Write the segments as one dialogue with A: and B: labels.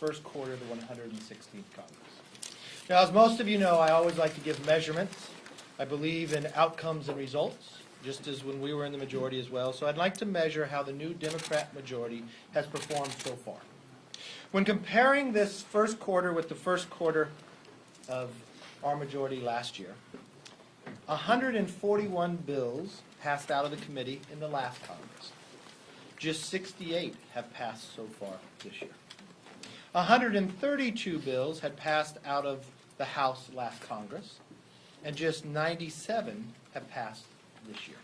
A: first quarter of the 116th Congress. Now, as most of you know, I always like to give measurements. I believe in outcomes and results, just as when we were in the majority as well. So I'd like to measure how the new Democrat majority has performed so far. When comparing this first quarter with the first quarter of our majority last year, 141 bills passed out of the committee in the last Congress. Just 68 have passed so far this year. 132 bills had passed out of the House last Congress, and just 97 have passed this year.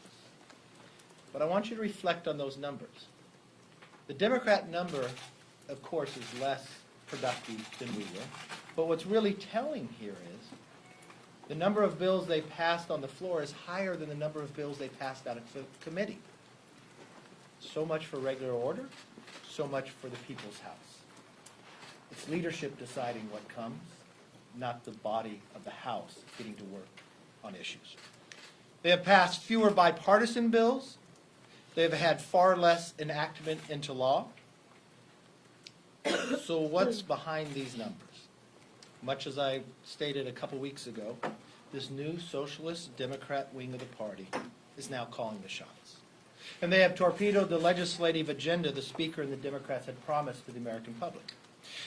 A: But I want you to reflect on those numbers. The Democrat number, of course, is less productive than we were, but what's really telling here is the number of bills they passed on the floor is higher than the number of bills they passed out of committee. So much for regular order, so much for the people's house. It's leadership deciding what comes, not the body of the House getting to work on issues. They have passed fewer bipartisan bills. They have had far less enactment into law. So what's behind these numbers? Much as I stated a couple weeks ago, this new socialist Democrat wing of the party is now calling the shots. And they have torpedoed the legislative agenda the Speaker and the Democrats had promised to the American public.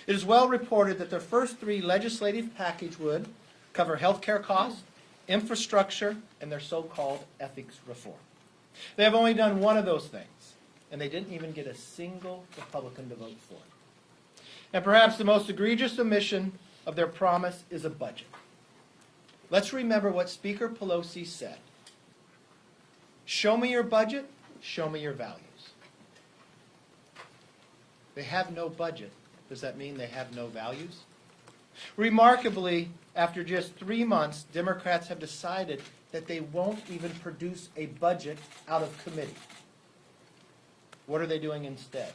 A: It is well reported that their first three legislative package would cover health care costs, infrastructure, and their so-called ethics reform. They have only done one of those things, and they didn't even get a single Republican to vote for it. And perhaps the most egregious omission of their promise is a budget. Let's remember what Speaker Pelosi said. Show me your budget, show me your values. They have no budget. Does that mean they have no values? Remarkably, after just three months, Democrats have decided that they won't even produce a budget out of committee. What are they doing instead?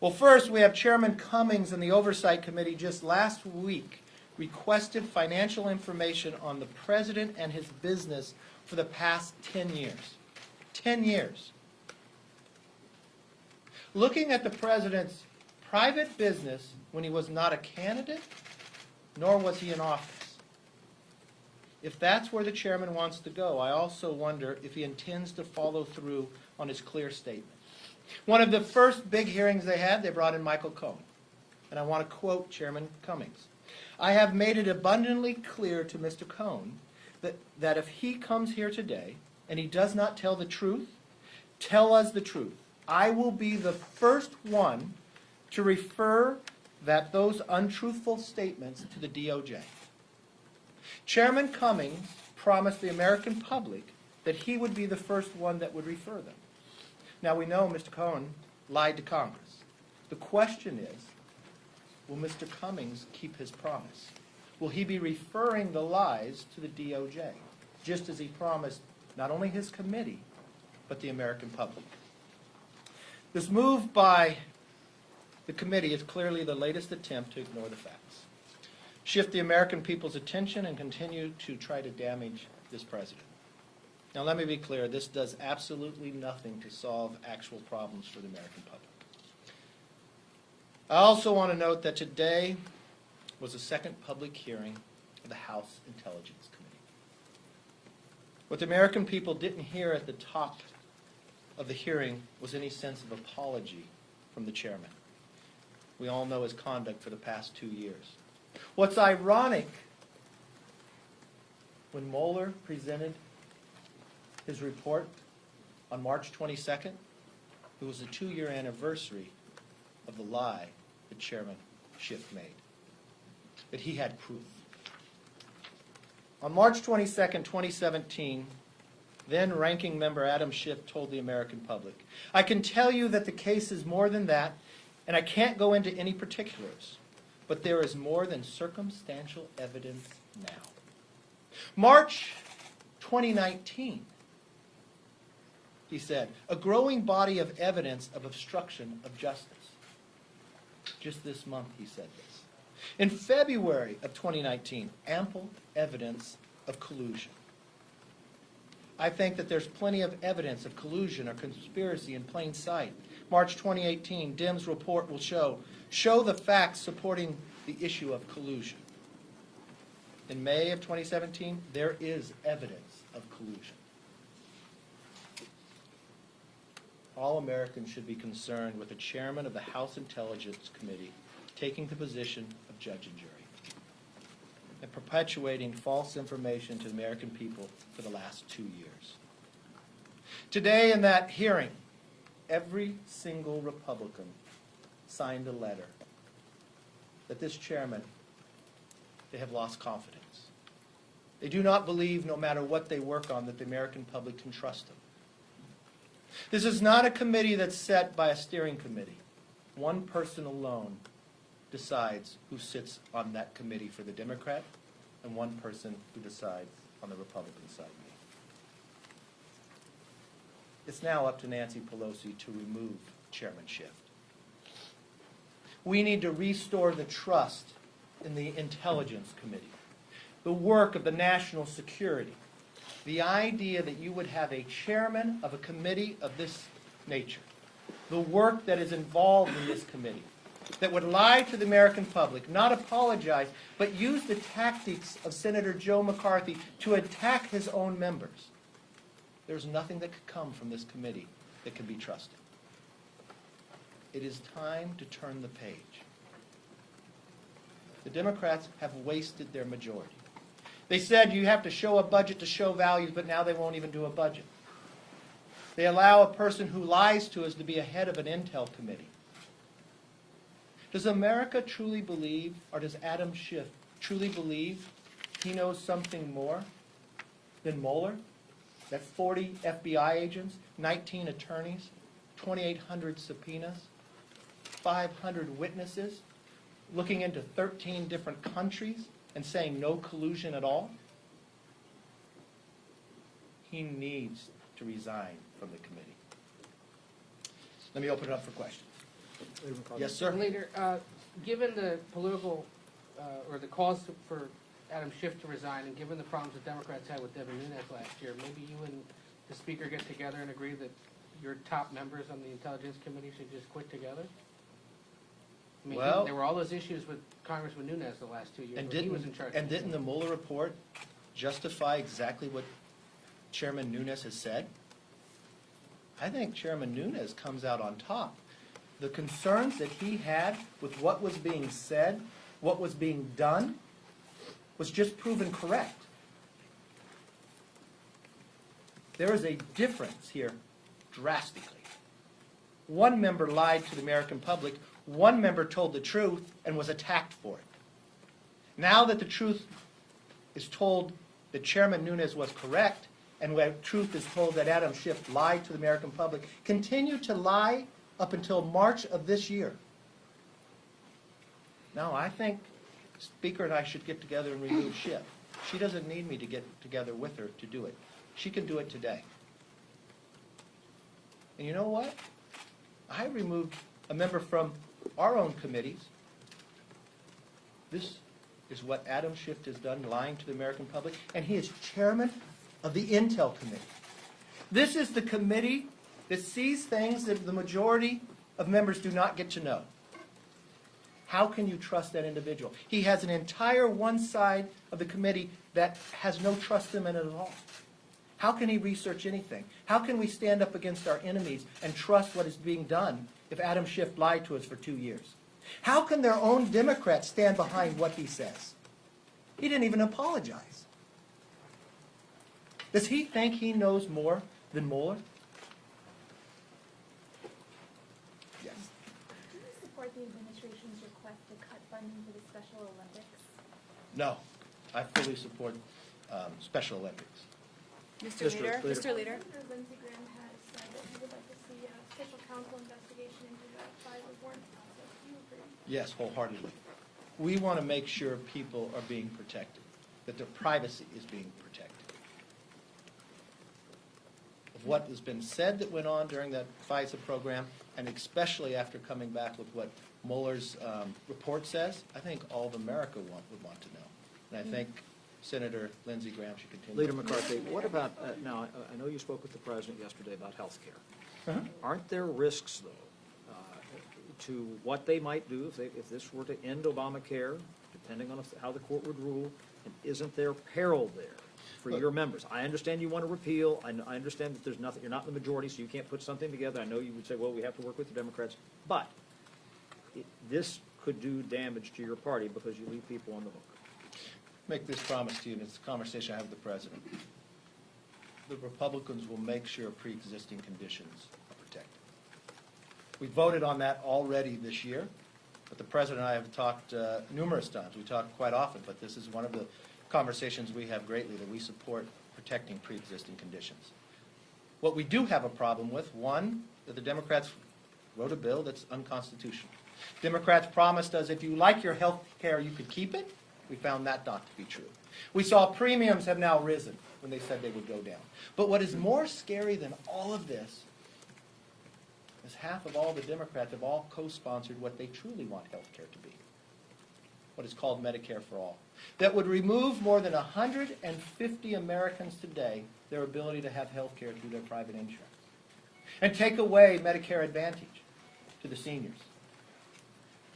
A: Well, first, we have Chairman Cummings and the Oversight Committee just last week requested financial information on the president and his business for the past 10 years. 10 years. Looking at the president's private business when he was not a candidate, nor was he in office. If that's where the chairman wants to go, I also wonder if he intends to follow through on his clear statement. One of the first big hearings they had, they brought in Michael Cohen. And I want to quote Chairman Cummings. I have made it abundantly clear to Mr. Cohen that, that if he comes here today and he does not tell the truth, tell us the truth. I will be the first one to refer that those untruthful statements to the DOJ. Chairman Cummings promised the American public that he would be the first one that would refer them. Now, we know Mr. Cohen lied to Congress. The question is, will Mr. Cummings keep his promise? Will he be referring the lies to the DOJ, just as he promised not only his committee, but the American public? This move by the committee is clearly the latest attempt to ignore the facts, shift the American people's attention, and continue to try to damage this president. Now, let me be clear, this does absolutely nothing to solve actual problems for the American public. I also want to note that today was the second public hearing of the House Intelligence Committee. What the American people didn't hear at the top of the hearing was any sense of apology from the chairman. We all know his conduct for the past two years. What's ironic, when Mueller presented his report on March 22nd, it was the two-year anniversary of the lie that Chairman Schiff made, that he had proof. On March 22nd, 2017, then Ranking Member Adam Schiff told the American public, I can tell you that the case is more than that, and I can't go into any particulars, but there is more than circumstantial evidence now. March 2019, he said, a growing body of evidence of obstruction of justice. Just this month, he said this. In February of 2019, ample evidence of collusion. I think that there's plenty of evidence of collusion or conspiracy in plain sight. March 2018, Dim's report will show show the facts supporting the issue of collusion. In May of 2017, there is evidence of collusion. All Americans should be concerned with the chairman of the House Intelligence Committee taking the position of judge and jury perpetuating false information to the American people for the last two years. Today, in that hearing, every single Republican signed a letter that this chairman, they have lost confidence. They do not believe, no matter what they work on, that the American public can trust them. This is not a committee that's set by a steering committee. One person alone decides who sits on that committee for the Democrat, and one person who decides on the Republican side. It's now up to Nancy Pelosi to remove Chairman Schiff. We need to restore the trust in the Intelligence Committee, the work of the national security, the idea that you would have a chairman of a committee of this nature, the work that is involved in this committee, that would lie to the American public, not apologize, but use the tactics of Senator Joe McCarthy to attack his own members. There's nothing that could come from this committee that can be trusted. It is time to turn the page. The Democrats have wasted their majority. They said you have to show a budget to show values, but now they won't even do a budget. They allow a person who lies to us to be a head of an intel committee. Does America truly believe, or does Adam Schiff truly believe he knows something more than Mueller? That 40 FBI agents, 19 attorneys, 2,800 subpoenas, 500 witnesses, looking into 13 different countries and saying no collusion at all? He needs to resign from the committee. Let me open it up for questions. Yes, sir?
B: Leader, uh, given the political, uh, or the cause for Adam Schiff to resign, and given the problems the Democrats had with Devin Nunes last year, maybe you and the speaker get together and agree that your top members on the Intelligence Committee should just quit together? I mean,
A: Well-
B: there were all those issues with Congressman Nunes the last two years,
A: And
B: when he was in
A: didn't,
B: charge.
A: and didn't the Mueller report justify exactly what Chairman Nunes has said? I think Chairman Nunes comes out on top. The concerns that he had with what was being said, what was being done, was just proven correct. There is a difference here drastically. One member lied to the American public, one member told the truth and was attacked for it. Now that the truth is told that Chairman Nunes was correct, and where truth is told that Adam Schiff lied to the American public, continue to lie up until March of this year. Now, I think Speaker and I should get together and remove Schiff. She doesn't need me to get together with her to do it. She can do it today. And you know what? I removed a member from our own committees. This is what Adam Schiff has done, lying to the American public, and he is chairman of the Intel Committee. This is the committee that sees things that the majority of members do not get to know. How can you trust that individual? He has an entire one side of the committee that has no trust in him at all. How can he research anything? How can we stand up against our enemies and trust what is being done if Adam Schiff lied to us for two years? How can their own Democrats stand behind what he says? He didn't even apologize. Does he think he knows more than Mueller? Yes.
C: Do you support the administration's request to cut funding for the Special Olympics?
A: No. I fully support um, Special Olympics.
D: Mr.
E: Mr. Leader,
D: Leader.
E: Mr. Leader.
C: Senator Lindsey Graham has said that he would like to see a special counsel investigation into the FISA warrant process. Do you agree?
A: Yes, wholeheartedly. We want to make sure people are being protected, that their privacy is being protected. Of what has been said that went on during that FISA program, and especially after coming back with what Mueller's um, report says, I think all of America want, would want to know. And I think Senator Lindsey Graham should continue.
D: Leader McCarthy, what about, uh, now, I- I know you spoke with the president yesterday about health care.
A: Uh-huh.
D: Aren't there risks, though, uh, to what they might do if they, if this were to end Obamacare, depending on how the court would rule, and isn't there peril there for your members? I understand you want to repeal, I, I understand that there's nothing, you're not in the majority, so you can't put something together, I know you would say, well, we have to work with the Democrats, but it- this could do damage to your party because you leave people on the hook.
A: Make this promise to you, and it's a conversation I have with the president. The Republicans will make sure pre-existing conditions are protected. We voted on that already this year, but the president and I have talked uh, numerous times. We talk quite often, but this is one of the conversations we have greatly, that we support protecting pre-existing conditions. What we do have a problem with, one, that the Democrats wrote a bill that's unconstitutional. Democrats promised us if you like your health care, you could keep it. We found that not to be true. We saw premiums have now risen when they said they would go down. But what is more scary than all of this is half of all the Democrats have all co-sponsored what they truly want health care to be. What is called Medicare for All. That would remove more than 150 Americans today their ability to have health care through their private insurance. And take away Medicare Advantage to the seniors.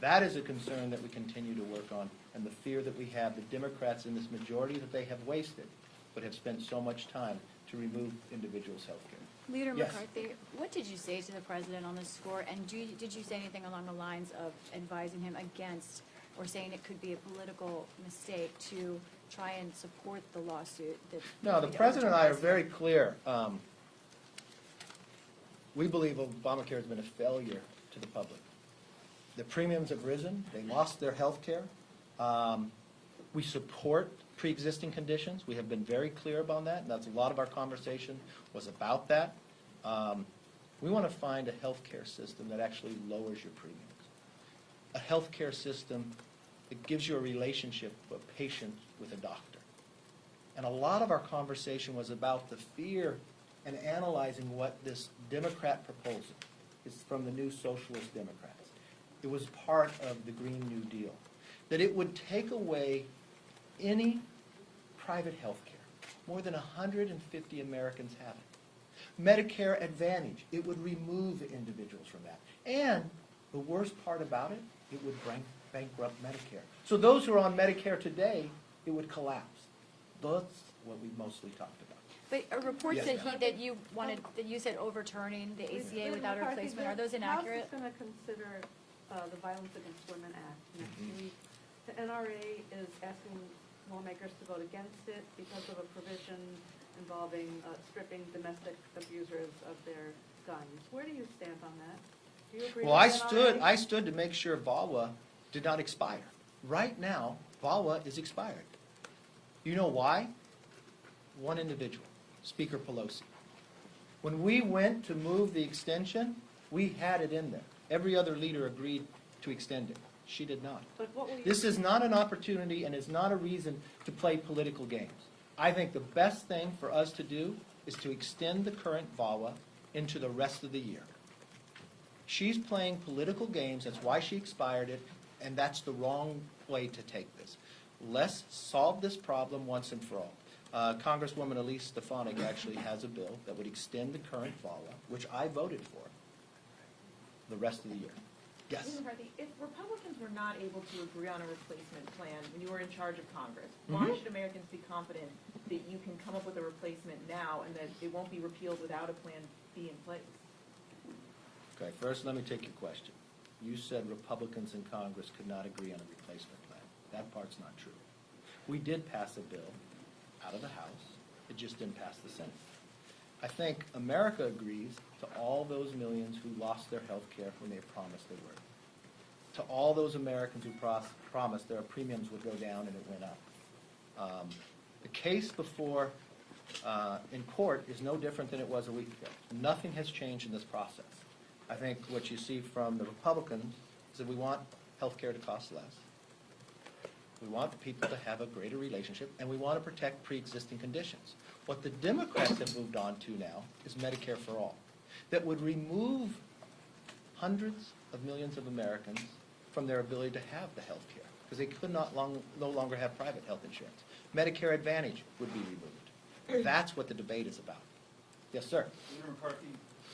A: That is a concern that we continue to work on, and the fear that we have, the Democrats in this majority that they have wasted, but have spent so much time to remove individuals' health care.
E: Leader
A: Yes.
E: McCarthy, what did you say to the president on this score? And do, you- did you say anything along the lines of advising him against or saying it could be a political mistake to try and support the lawsuit that?
A: No, the president and I are very clear. Um, We believe Obamacare has been a failure to the public. The premiums have risen, they lost their health care. Um, We support pre-existing conditions, we have been very clear about that, that's a lot of our conversation was about that. Um, We want to find a healthcare system that actually lowers your premiums. A healthcare system that gives you a relationship, a patient with a doctor. And a lot of our conversation was about the fear and analyzing what this Democrat proposal is from the new Socialist Democrats. It was part of the Green New Deal. That it would take away any private health care. More than 150 Americans have it. Medicare Advantage, it would remove individuals from that. And the worst part about it, it would bank- bankrupt Medicare. So those who are on Medicare today, it would collapse. That's what we mostly talked about.
E: But a report
A: Yes,
E: said he, that you wanted, that you said overturning the ACA
F: Leader
E: without a replacement. Are those inaccurate?
F: House is going to consider uh, the Violence Against Women Act next
A: Mhm.
F: week. The NRA is asking lawmakers to vote against it because of a provision involving uh, stripping domestic abusers of their guns. Where do you stand on that? Do you agree
A: Well, I
F: with the
A: stood, I stood to make sure VAWA did not expire. Right now, VAWA is expired. You know why? One individual, Speaker Pelosi. When we went to move the extension, we had it in there. Every other leader agreed to extend it. She did not.
F: But what you?
A: This is not an opportunity and is not a reason to play political games. I think the best thing for us to do is to extend the current VAWA into the rest of the year. She's playing political games, that's why she expired it, and that's the wrong way to take this. Let's solve this problem once and for all. Uh, Congresswoman Elise Stefanik actually has a bill that would extend the current VAWA, which I voted for, the rest of the year. Yes?
G: Leader McCarthy, if Republicans were not able to agree on a replacement plan when you were in charge of Congress, why
A: Mhm.
G: should Americans be confident that you can come up with a replacement now and that it won't be repealed without a plan B in place?
A: Okay, first, let me take your question. You said Republicans in Congress could not agree on a replacement plan. That part's not true. We did pass a bill out of the House, it just didn't pass the Senate. I think America agrees to all those millions who lost their health care when they promised they were. To all those Americans who promised their premiums would go down and it went up. Um, The case before, uh, in court is no different than it was a week ago. Nothing has changed in this process. I think what you see from the Republicans is that we want health care to cost less. We want the people to have a greater relationship, and we want to protect pre-existing conditions. What the Democrats have moved on to now is Medicare for All, that would remove hundreds of millions of Americans from their ability to have the health care, because they could not long, no longer have private health insurance. Medicare Advantage would be removed. That's what the debate is about. Yes, sir.
H: Leader McCarthy,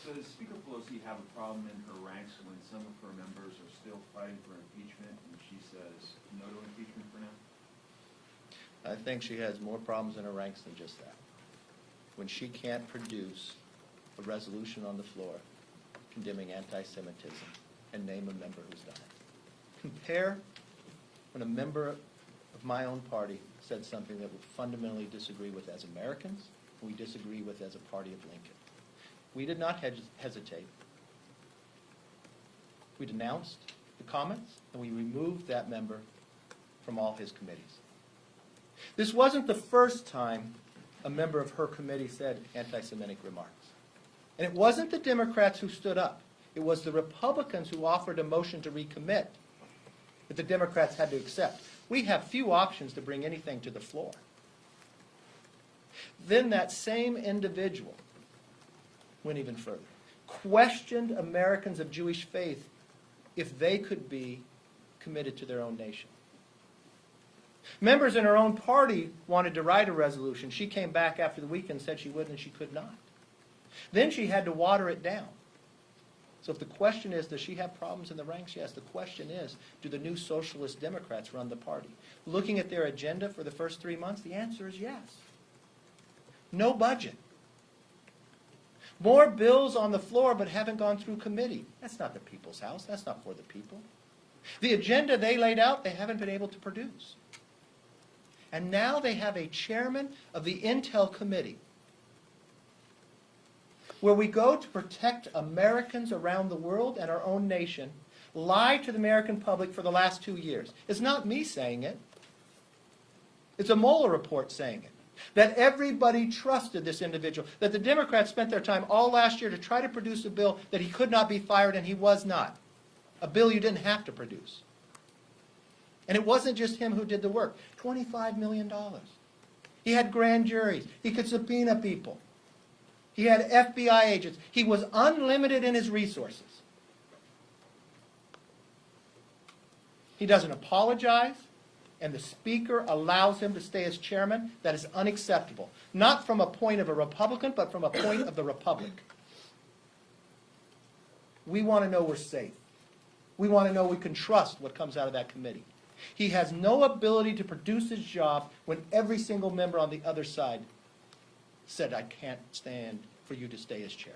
H: does Speaker Pelosi have a problem in her ranks when some of her members are still fighting for impeachment and she says no to impeachment for now?
A: I think she has more problems in her ranks than just that. When she can't produce a resolution on the floor condemning anti-Semitism and name a member who's done it. Compare when a member of my own party said something that we fundamentally disagree with as Americans, we disagree with as a party of Lincoln. We did not hes- hesitate. We denounced the comments, and we removed that member from all his committees. This wasn't the first time a member of her committee said anti-Semitic remarks. And it wasn't the Democrats who stood up. It was the Republicans who offered a motion to recommit that the Democrats had to accept. We have few options to bring anything to the floor. Then that same individual went even further, questioned Americans of Jewish faith if they could be committed to their own nation. Members in her own party wanted to write a resolution. She came back after the weekend and said she would and she could not. Then she had to water it down. So if the question is, does she have problems in the ranks? Yes. The question is, do the new socialist Democrats run the party? Looking at their agenda for the first three months, the answer is yes. No budget. More bills on the floor but haven't gone through committee. That's not the people's house. That's not for the people. The agenda they laid out, they haven't been able to produce. And now they have a chairman of the Intel Committee where we go to protect Americans around the world and our own nation, lie to the American public for the last two years. It's not me saying it. It's a Mueller report saying it. That everybody trusted this individual. That the Democrats spent their time all last year to try to produce a bill that he could not be fired and he was not. A bill you didn't have to produce. And it wasn't just him who did the work. $25 million. He had grand juries. He could subpoena people. He had FBI agents. He was unlimited in his resources. He doesn't apologize, and the Speaker allows him to stay as chairman. That is unacceptable. Not from a point of a Republican, but from a point of the Republic. We want to know we're safe. We want to know we can trust what comes out of that committee. He has no ability to produce his job when every single member on the other side said, I can't stand for you to stay as chair.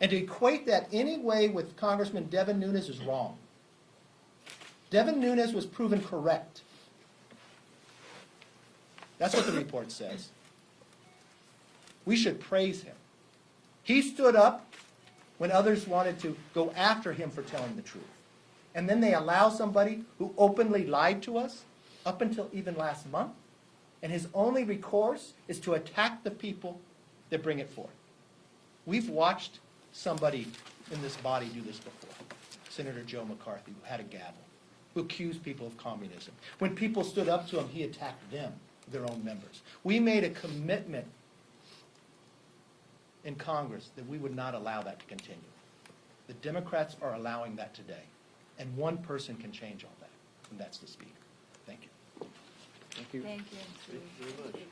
A: And to equate that any way with Congressman Devin Nunes is wrong. Devin Nunes was proven correct. That's what the report says. We should praise him. He stood up when others wanted to go after him for telling the truth. And then they allow somebody who openly lied to us up until even last month, and his only recourse is to attack the people that bring it forth. We've watched somebody in this body do this before. Senator Joe McCarthy, who had a gavel, who accused people of communism. When people stood up to him, he attacked them, their own members. We made a commitment in Congress that we would not allow that to continue. The Democrats are allowing that today. And one person can change all that, and that's the Speaker. Thank you.
D: Thank you.
E: Thank you, Steve.